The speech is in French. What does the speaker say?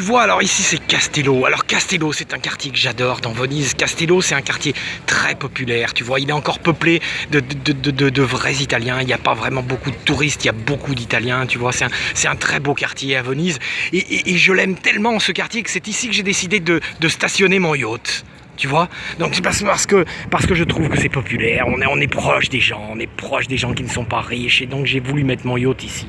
Tu vois, alors ici c'est Castello. Alors Castello, c'est un quartier que j'adore dans Venise. Castello, c'est un quartier très populaire. Tu vois, il est encore peuplé de, de, vrais Italiens. Il n'y a pas vraiment beaucoup de touristes, il y a beaucoup d'Italiens. Tu vois, c'est un, un, très beau quartier à Venise. Et, je l'aime tellement ce quartier que c'est ici que j'ai décidé de, stationner mon yacht tu vois donc c'est parce que parce que je trouve que c'est populaire on est on est proche des gens on est proche des gens qui ne sont pas riches et donc j'ai voulu mettre mon yacht ici